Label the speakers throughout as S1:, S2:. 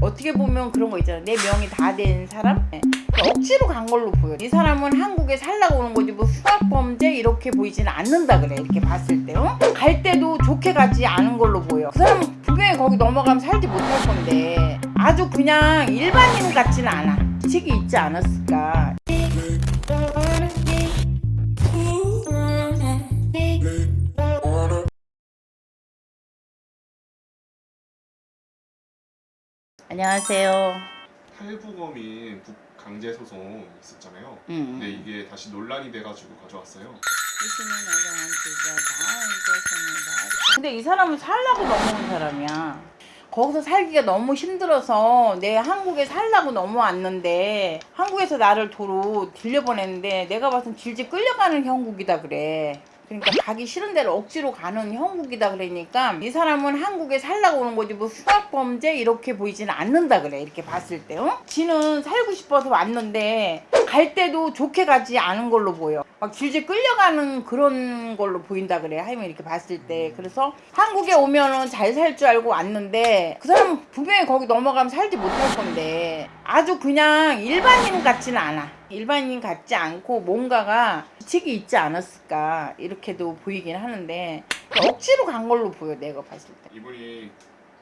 S1: 어떻게 보면 그런 거 있잖아. 내 명이 다 된 사람? 네. 억지로 간 걸로 보여. 이 사람은 한국에 살라고 오는 거지. 뭐 수학범죄 이렇게 보이지는 않는다 그래. 이렇게 봤을 때 어? 갈 때도 좋게 가지 않은 걸로 보여. 그 사람은 분명히 거기 넘어가면 살지 못할 건데. 아주 그냥 일반인 같지는 않아. 책이 있지 않았을까 안녕하세요
S2: 탈북어민 북강제 소송 있었잖아요.
S1: 음.
S2: 근데 이게 다시 논란이 돼가지고 가져왔어요.
S1: 근데 이 사람은 살라고 넘어온 사람이야. 거기서 살기가 너무 힘들어서 내 한국에 살라고 넘어왔는데 한국에서 나를 도로 들려보냈는데 내가 봐선 질질 끌려가는 형국이다 그래. 그러니까 가기 싫은 데를 억지로 가는 형국이다 그러니까 이 사람은 한국에 살라고 오는 거지 뭐 수학범죄 이렇게 보이지는 않는다 그래 이렇게 봤을 때 어? 지는 살고 싶어서 왔는데 갈 때도 좋게 가지 않은 걸로 보여. 막 질질 끌려가는 그런 걸로 보인다 그래 하이면 이렇게 봤을 때. 그래서 한국에 오면은 잘 살 줄 알고 왔는데 그 사람은 분명히 거기 넘어가면 살지 못할 건데 아주 그냥 일반인 같지는 않아 일반인 같지 않고 뭔가가 책이 있지 않았을까 이렇게도 보이긴 하는데 억지로 간 걸로 보여 내가 봤을 때.
S2: 이분이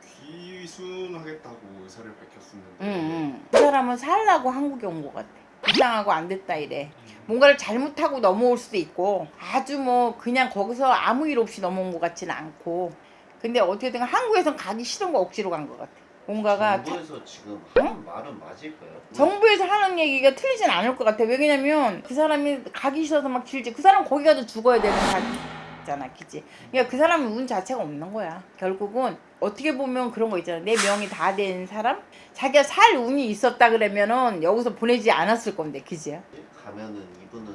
S2: 귀순하겠다고 의사를 밝혔었는데
S1: 응, 응. 그 사람은 살라고 한국에 온 것 같아. 이상하고 안 됐다 이래. 뭔가를 잘못하고 넘어올 수도 있고 아주 뭐 그냥 거기서 아무 일 없이 넘어온 것 같지는 않고. 근데 어떻게든 한국에선 가기 싫은 거 억지로 간 것 같아 뭔가가 자-
S3: 정부에서 지금 하는 말은 맞을까요?
S1: 정부에서 하는 얘기가 틀리진 않을 것 같아. 왜냐면 그 사람이 가기 싫어서 막 길지. 그 사람 거기 가서 죽어야 되는 사람이잖아, 그지? 그러니까 그 사람은 운 자체가 없는 거야. 결국은 어떻게 보면 그런 거 있잖아. 내 명이 다 된 사람? 자기가 살 운이 있었다 그러면은 여기서 보내지 않았을 건데, 그지?
S3: 가면은 이분은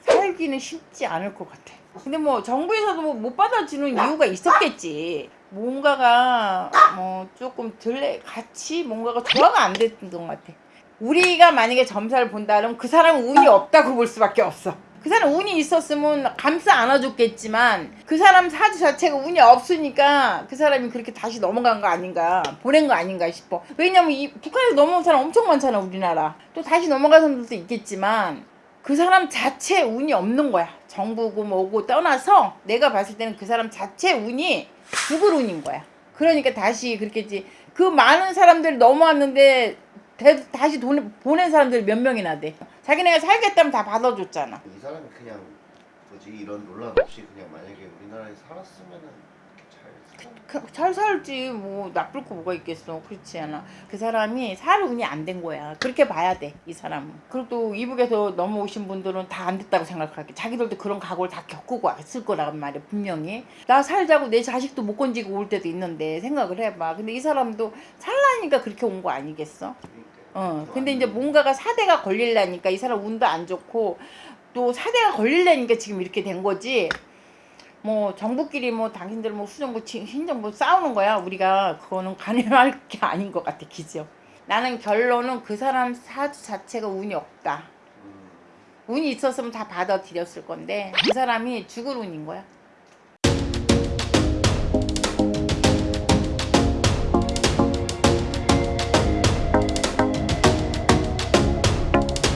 S1: 살기는 쉽지 않을 것 같아. 근데 뭐 정부에서도 뭐 못 받아주는 이유가 있었겠지. 뭔가가 뭐 조금 덜 같이 뭔가가 조화가 안 됐던 것 같아. 우리가 만약에 점사를 본다면 그 사람은 운이 없다고 볼 수밖에 없어. 그 사람 운이 있었으면 감싸 안아줬겠지만 그 사람 사주 자체가 운이 없으니까 그 사람이 그렇게 다시 넘어간 거 아닌가 보낸 거 아닌가 싶어 왜냐면 이 북한에서 넘어온 사람 엄청 많잖아 우리나라 또 다시 넘어간 사람들도 있겠지만 그 사람 자체 운이 없는 거야. 정부고 뭐고 떠나서 내가 봤을 때는 그 사람 자체 운이 죽을 운인 거야. 그러니까 다시 그렇겠지. 그 많은 사람들이 넘어왔는데 대- 다시 돈, 보낸 사람들이 몇 명이나 돼. 자기네가 살겠다면 다 받아줬잖아.
S3: 이 사람이 그냥 뭐지 이런 논란 없이 그냥 만약에 우리나라에 살았으면은.
S1: 그- 잘 살지 뭐 나쁠 거 뭐가 있겠어. 그렇지 않아. 그 사람이 살 운이 안 된 거야. 그렇게 봐야 돼 이 사람은. 그리고 또 이북에서 넘어오신 분들은 다 안 됐다고 생각할게. 자기들도 그런 각오를 다 겪고 왔을 거란 말이야 분명히. 나 살자고 내 자식도 못 건지고 올 때도 있는데 생각을 해봐. 근데 이 사람도 살라니까 그렇게 온 거 아니겠어. 어 근데 이제 뭔가가 사대가 걸릴라니까 이 사람 운도 안 좋고 또 사대가 걸릴라니까 지금 이렇게 된 거지 뭐 정부끼리 뭐 당신들 뭐 수정부 치- 신정부 싸우는 거야. 우리가 그거는 가능할 게 아닌 것 같아. 기죠? 나는 결론은 그 사람 사주 자체가 운이 없다.
S3: 음,
S1: 운이 있었으면 다 받아들였을 건데 그 사람이 죽을 운인 거야